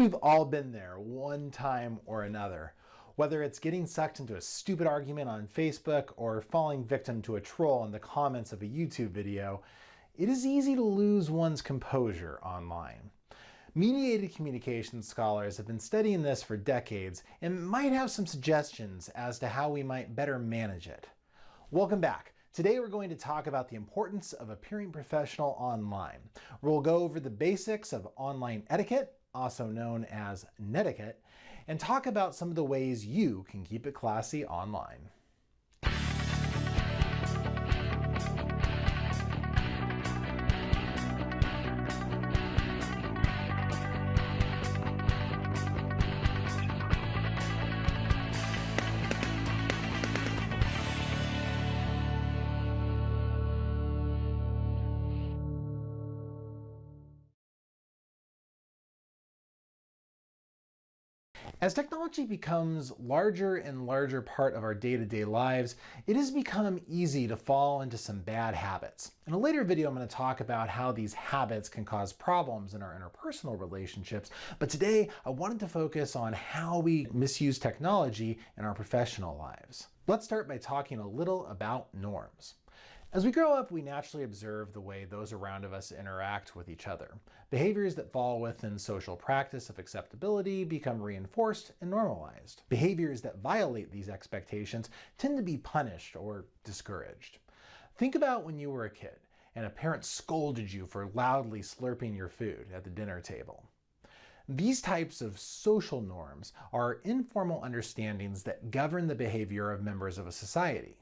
We've all been there one time or another. Whether it's getting sucked into a stupid argument on Facebook or falling victim to a troll in the comments of a YouTube video, it is easy to lose one's composure online. Mediated communication scholars have been studying this for decades and might have some suggestions as to how we might better manage it. Welcome back. Today we're going to talk about the importance of appearing professional online. We'll go over the basics of online etiquette, also known as netiquette, and talk about some of the ways you can keep it classy online. As technology becomes larger and larger part of our day-to-day -day lives, it has become easy to fall into some bad habits. In a later video, I'm going to talk about how these habits can cause problems in our interpersonal relationships, but today I wanted to focus on how we misuse technology in our professional lives. Let's start by talking a little about norms. As we grow up, we naturally observe the way those around us interact with each other. Behaviors that fall within social practice of acceptability become reinforced and normalized. Behaviors that violate these expectations tend to be punished or discouraged. Think about when you were a kid and a parent scolded you for loudly slurping your food at the dinner table. These types of social norms are informal understandings that govern the behavior of members of a society.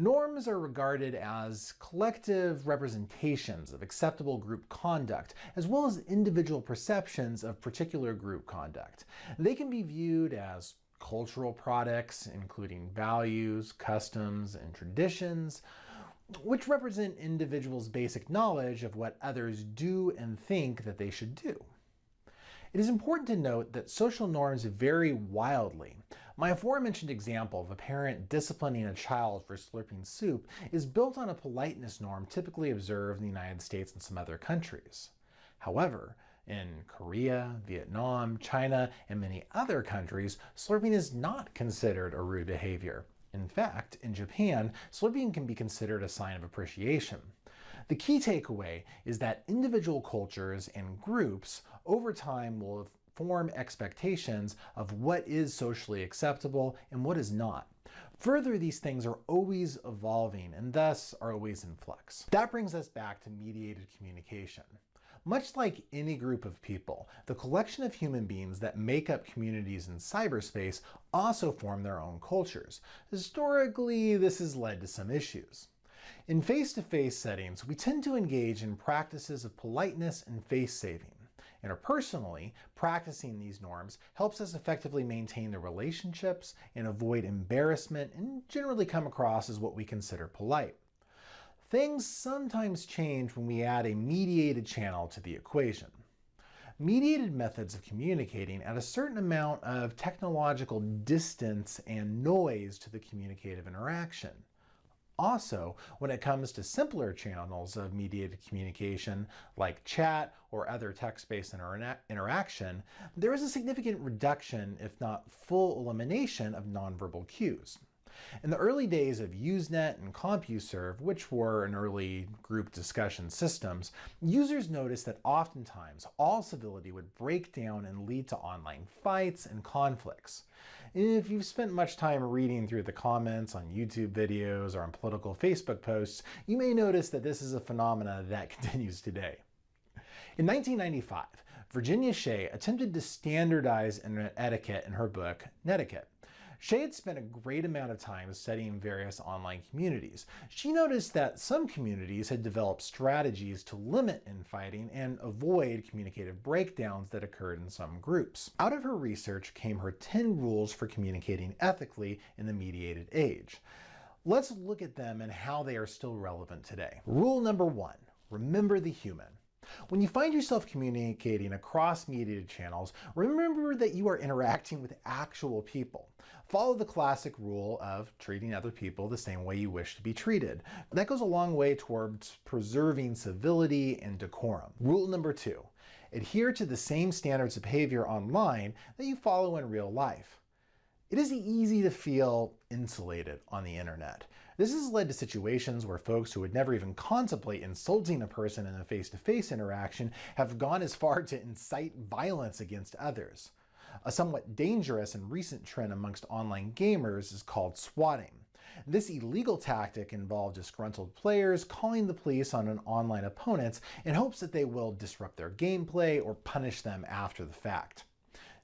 Norms are regarded as collective representations of acceptable group conduct, as well as individual perceptions of particular group conduct. They can be viewed as cultural products, including values, customs, and traditions, which represent individuals' basic knowledge of what others do and think that they should do. It is important to note that social norms vary wildly. My aforementioned example of a parent disciplining a child for slurping soup is built on a politeness norm typically observed in the United States and some other countries. However, in Korea, Vietnam, China, and many other countries, slurping is not considered a rude behavior. In fact, in Japan, slurping can be considered a sign of appreciation. The key takeaway is that individual cultures and groups over time will form expectations of what is socially acceptable and what is not. Further, these things are always evolving and thus are always in flux. That brings us back to mediated communication. Much like any group of people, the collection of human beings that make up communities in cyberspace also form their own cultures. Historically, this has led to some issues. In face-to-face -face settings, we tend to engage in practices of politeness and face saving. Interpersonally, practicing these norms helps us effectively maintain the relationships and avoid embarrassment and generally come across as what we consider polite. Things sometimes change when we add a mediated channel to the equation. Mediated methods of communicating add a certain amount of technological distance and noise to the communicative interaction. Also, when it comes to simpler channels of mediated communication, like chat or other text-based inter interaction, there is a significant reduction, if not full elimination, of nonverbal cues. In the early days of Usenet and CompuServe, which were an early group discussion systems, users noticed that oftentimes all civility would break down and lead to online fights and conflicts. If you've spent much time reading through the comments on YouTube videos or on political Facebook posts, you may notice that this is a phenomena that continues today. In 1995, Virginia Shea attempted to standardize internet etiquette in her book, Netiquette. Shea had spent a great amount of time studying various online communities. She noticed that some communities had developed strategies to limit infighting and avoid communicative breakdowns that occurred in some groups. Out of her research came her 10 rules for communicating ethically in the mediated age. Let's look at them and how they are still relevant today. Rule number one, remember the human. When you find yourself communicating across mediated channels, remember that you are interacting with actual people. Follow the classic rule of treating other people the same way you wish to be treated. That goes a long way towards preserving civility and decorum. Rule number two, Adhere to the same standards of behavior online that you follow in real life. It is easy to feel insulated on the internet. This has led to situations where folks who would never even contemplate insulting a person in a face-to-face -face interaction have gone as far to incite violence against others. A somewhat dangerous and recent trend amongst online gamers is called swatting. This illegal tactic involved disgruntled players calling the police on an online opponent in hopes that they will disrupt their gameplay or punish them after the fact.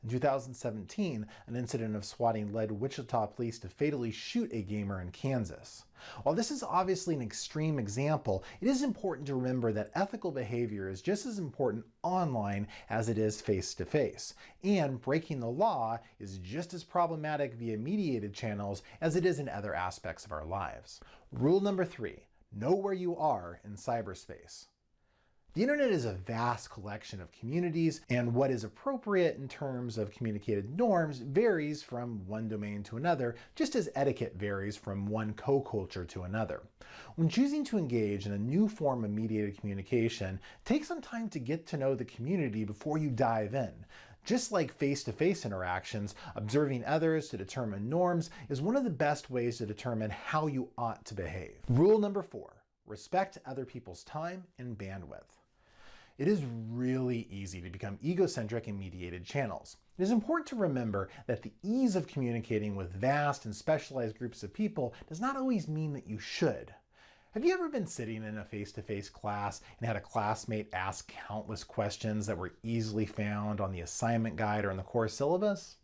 In 2017, an incident of swatting led Wichita police to fatally shoot a gamer in Kansas. While this is obviously an extreme example, it is important to remember that ethical behavior is just as important online as it is face-to-face, -face, and breaking the law is just as problematic via mediated channels as it is in other aspects of our lives. Rule number three, know where you are in cyberspace. The internet is a vast collection of communities, and what is appropriate in terms of communicated norms varies from one domain to another, just as etiquette varies from one co-culture to another. When choosing to engage in a new form of mediated communication, take some time to get to know the community before you dive in. Just like face-to-face -face interactions, observing others to determine norms is one of the best ways to determine how you ought to behave. Rule number four, respect other people's time and bandwidth. It is really easy to become egocentric in mediated channels. It is important to remember that the ease of communicating with vast and specialized groups of people does not always mean that you should. Have you ever been sitting in a face-to-face -face class and had a classmate ask countless questions that were easily found on the assignment guide or in the course syllabus?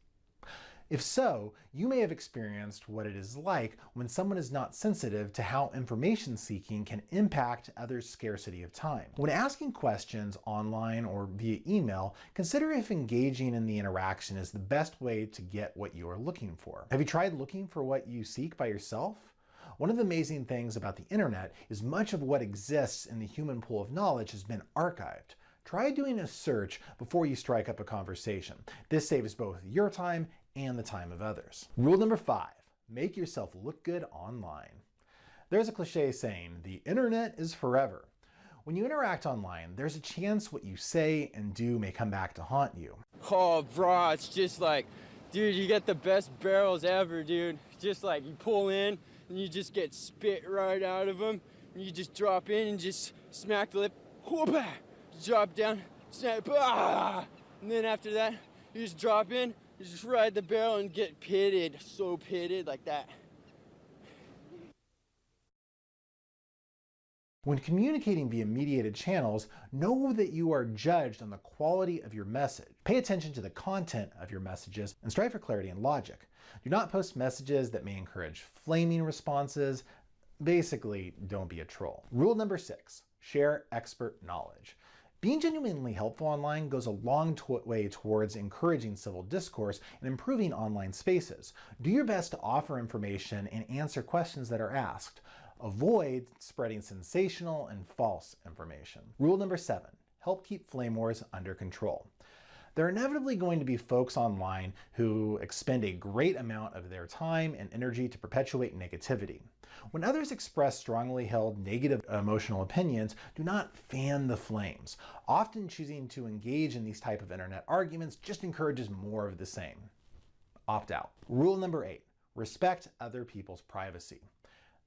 If so, you may have experienced what it is like when someone is not sensitive to how information seeking can impact others' scarcity of time. When asking questions online or via email, consider if engaging in the interaction is the best way to get what you are looking for. Have you tried looking for what you seek by yourself? One of the amazing things about the internet is much of what exists in the human pool of knowledge has been archived. Try doing a search before you strike up a conversation. This saves both your time and the time of others. Rule number five, make yourself look good online. There's a cliche saying, the internet is forever. When you interact online, there's a chance what you say and do may come back to haunt you. Oh, bro, it's just like, dude, you get the best barrels ever, dude. Just like you pull in and you just get spit right out of them. And you just drop in and just smack the lip, whoop, drop down, snap, ah! and then after that, you just drop in just ride the barrel and get pitted, so pitted like that. When communicating via mediated channels, know that you are judged on the quality of your message. Pay attention to the content of your messages and strive for clarity and logic. Do not post messages that may encourage flaming responses. Basically, don't be a troll. Rule number six, share expert knowledge. Being genuinely helpful online goes a long way towards encouraging civil discourse and improving online spaces. Do your best to offer information and answer questions that are asked. Avoid spreading sensational and false information. Rule number seven, help keep flame wars under control. There are inevitably going to be folks online who expend a great amount of their time and energy to perpetuate negativity. When others express strongly held negative emotional opinions, do not fan the flames. Often choosing to engage in these type of internet arguments just encourages more of the same. Opt out. Rule number eight, respect other people's privacy.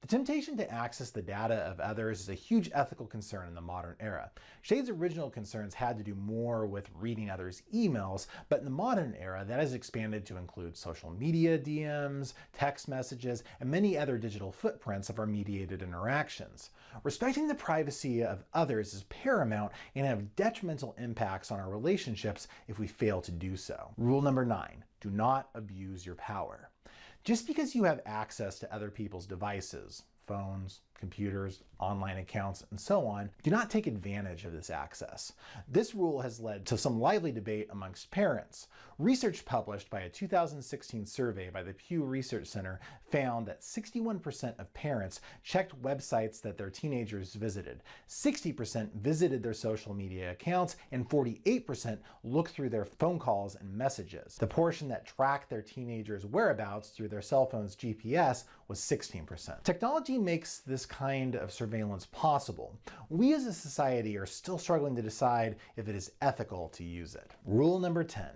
The temptation to access the data of others is a huge ethical concern in the modern era. Shea's original concerns had to do more with reading others' emails, but in the modern era, that has expanded to include social media DMs, text messages, and many other digital footprints of our mediated interactions. Respecting the privacy of others is paramount and have detrimental impacts on our relationships if we fail to do so. Rule number nine, do not abuse your power. Just because you have access to other people's devices, phones, computers, online accounts, and so on, do not take advantage of this access. This rule has led to some lively debate amongst parents. Research published by a 2016 survey by the Pew Research Center found that 61% of parents checked websites that their teenagers visited, 60% visited their social media accounts, and 48% looked through their phone calls and messages. The portion that tracked their teenagers' whereabouts through their cell phone's GPS was 16%. Technology makes this kind of surveillance possible, we as a society are still struggling to decide if it is ethical to use it. Rule number 10,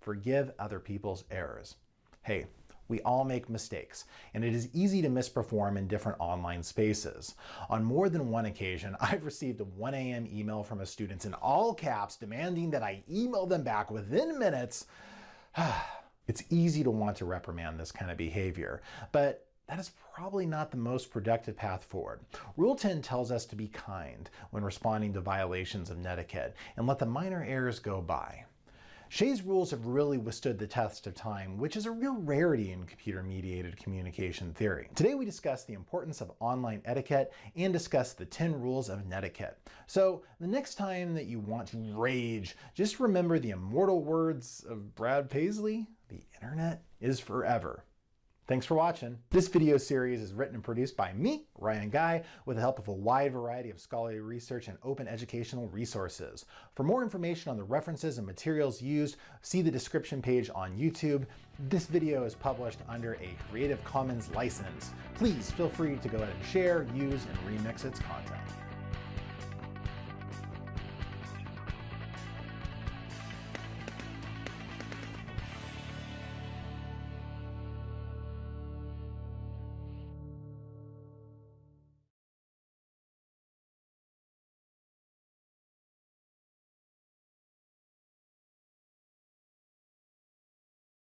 forgive other people's errors. Hey, we all make mistakes, and it is easy to misperform in different online spaces. On more than one occasion, I've received a 1 a.m. email from a student in all caps demanding that I email them back within minutes. it's easy to want to reprimand this kind of behavior, but that is probably not the most productive path forward. Rule 10 tells us to be kind when responding to violations of netiquette and let the minor errors go by. Shea's rules have really withstood the test of time, which is a real rarity in computer-mediated communication theory. Today we discuss the importance of online etiquette and discuss the 10 rules of netiquette. So the next time that you want to rage, just remember the immortal words of Brad Paisley, the internet is forever. Thanks for watching. This video series is written and produced by me, Ryan Guy, with the help of a wide variety of scholarly research and open educational resources. For more information on the references and materials used, see the description page on YouTube. This video is published under a Creative Commons license. Please feel free to go ahead and share, use, and remix its content.